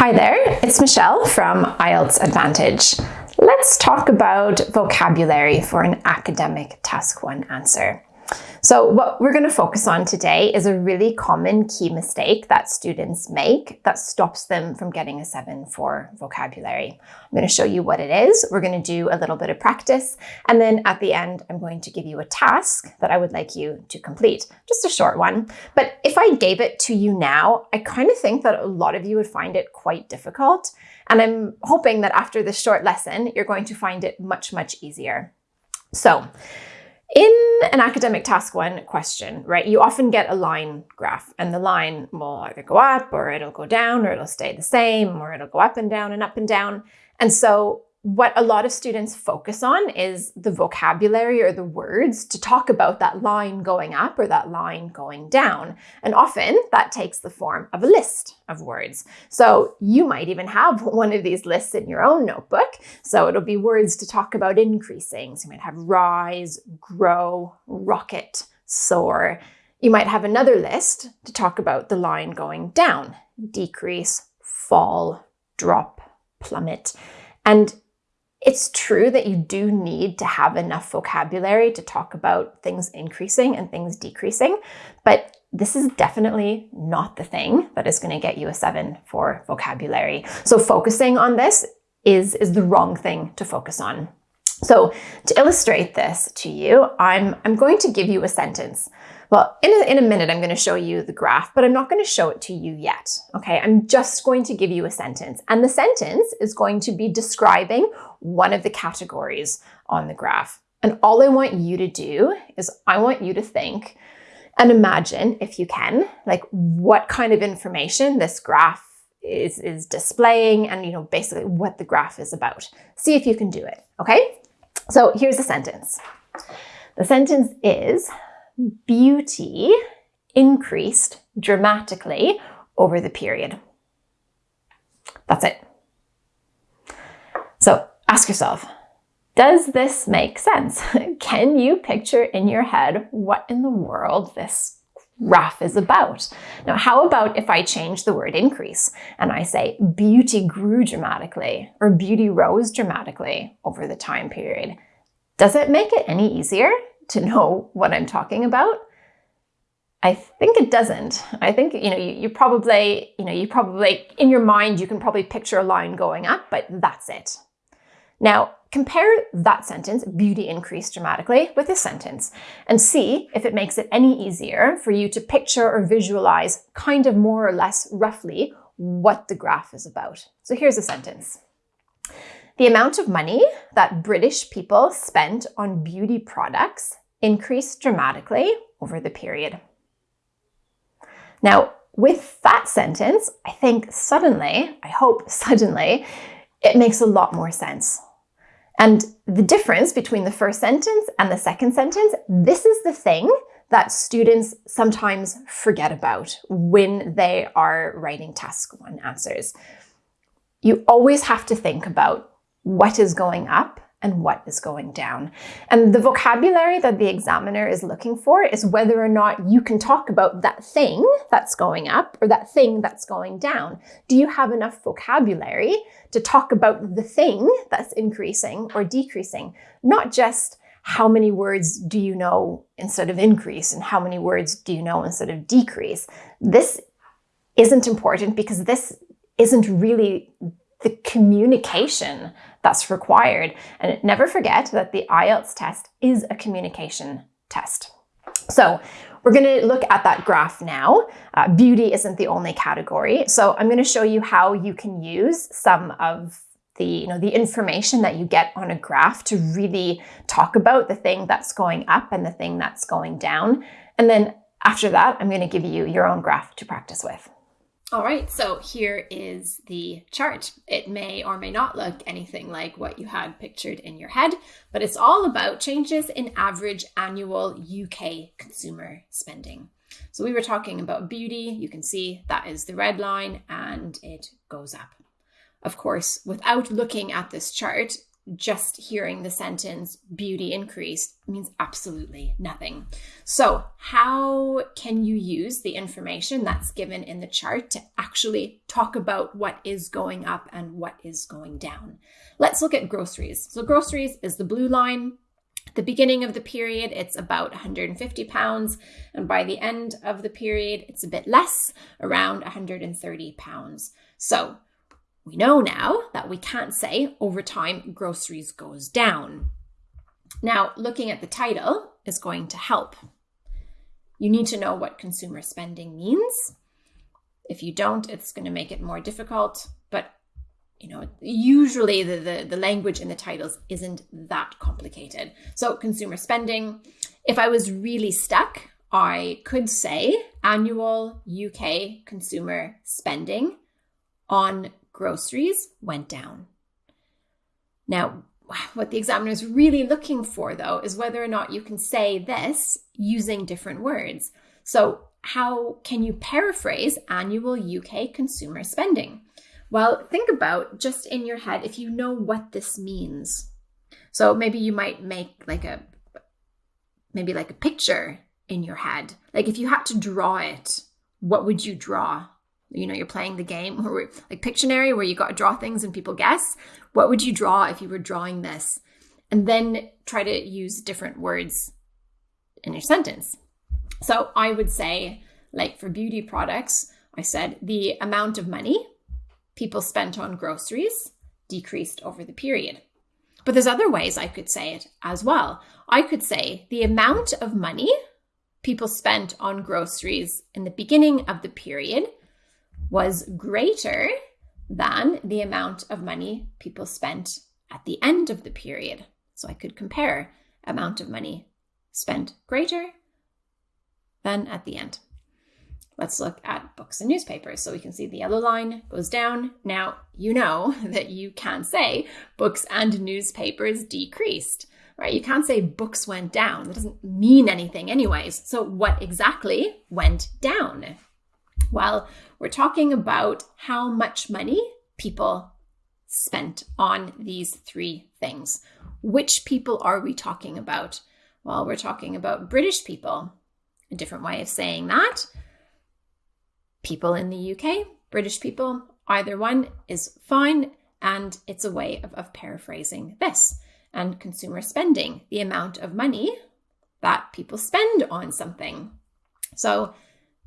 Hi there, it's Michelle from IELTS Advantage. Let's talk about vocabulary for an academic task one answer. So what we're going to focus on today is a really common key mistake that students make that stops them from getting a 7 for vocabulary. I'm going to show you what it is. We're going to do a little bit of practice and then at the end I'm going to give you a task that I would like you to complete. Just a short one. But if I gave it to you now, I kind of think that a lot of you would find it quite difficult. And I'm hoping that after this short lesson, you're going to find it much, much easier. So in an academic task one question, right, you often get a line graph and the line will either go up or it'll go down or it'll stay the same or it'll go up and down and up and down. And so what a lot of students focus on is the vocabulary or the words to talk about that line going up or that line going down. And often that takes the form of a list of words. So you might even have one of these lists in your own notebook. So it'll be words to talk about increasing. So you might have rise, grow, rocket, soar. You might have another list to talk about the line going down, decrease, fall, drop, plummet. And it's true that you do need to have enough vocabulary to talk about things increasing and things decreasing, but this is definitely not the thing that is going to get you a seven for vocabulary. So focusing on this is, is the wrong thing to focus on. So to illustrate this to you, I'm, I'm going to give you a sentence. Well, in a, in a minute, I'm going to show you the graph, but I'm not going to show it to you yet. Okay, I'm just going to give you a sentence. And the sentence is going to be describing one of the categories on the graph. And all I want you to do is I want you to think and imagine, if you can, like what kind of information this graph is, is displaying and, you know, basically what the graph is about. See if you can do it, okay? So here's the sentence. The sentence is, beauty increased dramatically over the period. That's it. So ask yourself, does this make sense? Can you picture in your head what in the world this graph is about? Now, how about if I change the word increase and I say beauty grew dramatically or beauty rose dramatically over the time period? Does it make it any easier to know what I'm talking about? I think it doesn't. I think, you know, you, you, probably, you know, you probably, in your mind, you can probably picture a line going up, but that's it. Now, compare that sentence, beauty increased dramatically, with this sentence and see if it makes it any easier for you to picture or visualize kind of more or less roughly what the graph is about. So here's a sentence. The amount of money that British people spent on beauty products increased dramatically over the period. Now, with that sentence, I think suddenly, I hope suddenly, it makes a lot more sense. And the difference between the first sentence and the second sentence, this is the thing that students sometimes forget about when they are writing task one answers. You always have to think about what is going up and what is going down. And the vocabulary that the examiner is looking for is whether or not you can talk about that thing that's going up or that thing that's going down. Do you have enough vocabulary to talk about the thing that's increasing or decreasing? Not just how many words do you know instead of increase and how many words do you know instead of decrease? This isn't important because this isn't really the communication that's required. And never forget that the IELTS test is a communication test. So we're going to look at that graph now. Uh, beauty isn't the only category. So I'm going to show you how you can use some of the, you know, the information that you get on a graph to really talk about the thing that's going up and the thing that's going down. And then after that, I'm going to give you your own graph to practice with. All right, so here is the chart. It may or may not look anything like what you had pictured in your head, but it's all about changes in average annual UK consumer spending. So we were talking about beauty. You can see that is the red line and it goes up. Of course, without looking at this chart, just hearing the sentence beauty increased means absolutely nothing. So, how can you use the information that's given in the chart to actually talk about what is going up and what is going down? Let's look at groceries. So, groceries is the blue line. At the beginning of the period, it's about 150 pounds, and by the end of the period, it's a bit less, around 130 pounds. So, we know now that we can't say over time groceries goes down. Now, looking at the title is going to help. You need to know what consumer spending means. If you don't, it's going to make it more difficult. But you know, usually the, the, the language in the titles isn't that complicated. So, consumer spending. If I was really stuck, I could say annual UK consumer spending on groceries went down. Now, what the examiner is really looking for, though, is whether or not you can say this using different words. So, how can you paraphrase annual UK consumer spending? Well, think about just in your head if you know what this means. So, maybe you might make like a maybe like a picture in your head. Like if you had to draw it, what would you draw? You know you're playing the game or like Pictionary where you got to draw things and people guess what would you draw if you were drawing this? And then try to use different words in your sentence. So i would say like for beauty products i said the amount of money people spent on groceries decreased over the period. But there's other ways i could say it as well. I could say the amount of money people spent on groceries in the beginning of the period was greater than the amount of money people spent at the end of the period. So I could compare amount of money spent greater than at the end. Let's look at books and newspapers. So we can see the yellow line goes down. Now, you know that you can't say books and newspapers decreased, right? You can't say books went down. That doesn't mean anything, anyways. So, what exactly went down? Well, we're talking about how much money people spent on these three things. Which people are we talking about? Well, we're talking about British people. A different way of saying that. People in the UK, British people, either one is fine. And it's a way of, of paraphrasing this. And consumer spending, the amount of money that people spend on something. So,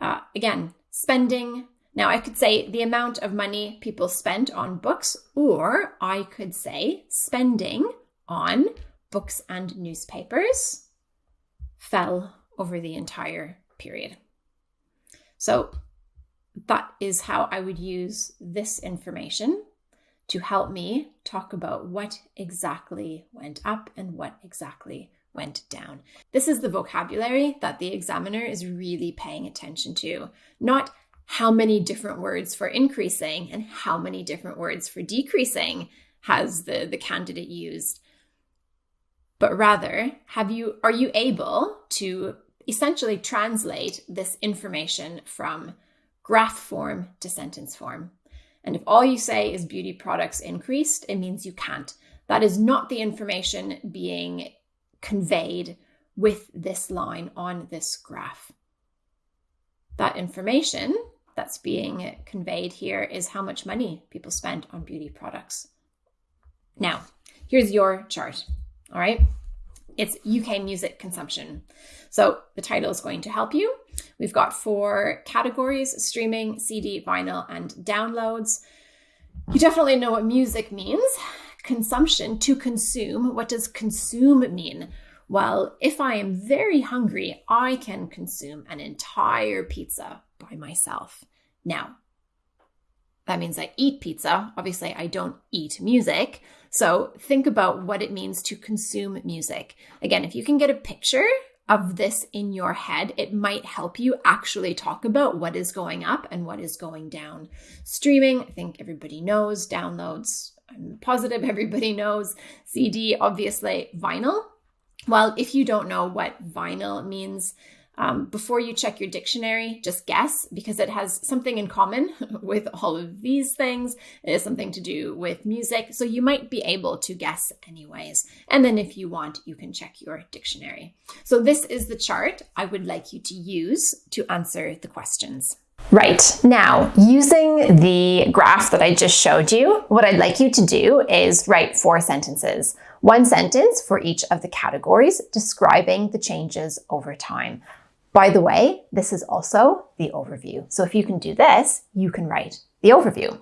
uh, again, spending. Now, I could say the amount of money people spent on books, or I could say spending on books and newspapers fell over the entire period. So, that is how I would use this information to help me talk about what exactly went up and what exactly went down. This is the vocabulary that the examiner is really paying attention to, not how many different words for increasing and how many different words for decreasing has the, the candidate used but rather have you are you able to essentially translate this information from graph form to sentence form and if all you say is beauty products increased it means you can't that is not the information being conveyed with this line on this graph. That information that's being conveyed here is how much money people spend on beauty products. Now, here's your chart. All right. It's UK music consumption. So the title is going to help you. We've got four categories streaming, CD, vinyl, and downloads. You definitely know what music means consumption, to consume. What does consume mean? Well, if I am very hungry, I can consume an entire pizza by myself. Now, that means I eat pizza. Obviously, I don't eat music. So think about what it means to consume music. Again, if you can get a picture of this in your head, it might help you actually talk about what is going up and what is going down. Streaming, I think everybody knows, downloads, I'm positive everybody knows CD, obviously, vinyl. Well, if you don't know what vinyl means, Um, before you check your dictionary, just guess because it has something in common with all of these things. It has something to do with music. So you might be able to guess anyways. And then if you want, you can check your dictionary. So this is the chart I would like you to use to answer the questions. Right, now using the graph that I just showed you, what I'd like you to do is write four sentences. One sentence for each of the categories describing the changes over time. By the way, this is also the overview. So if you can do this, you can write the overview.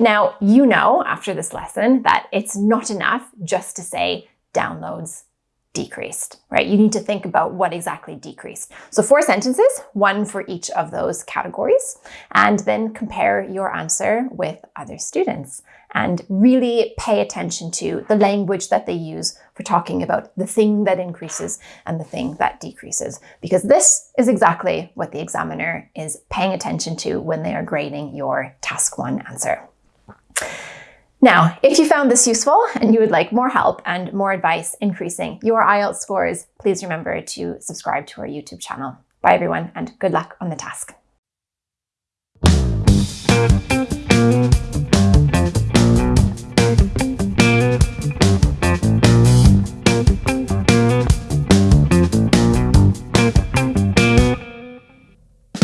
Now, you know after this lesson that it's not enough just to say downloads decreased, right? You need to think about what exactly decreased. So four sentences, one for each of those categories, and then compare your answer with other students and really pay attention to the language that they use for talking about the thing that increases and the thing that decreases, because this is exactly what the examiner is paying attention to when they are grading your task one answer. Now, if you found this useful and you would like more help and more advice increasing your IELTS scores, please remember to subscribe to our YouTube channel. Bye everyone and good luck on the task.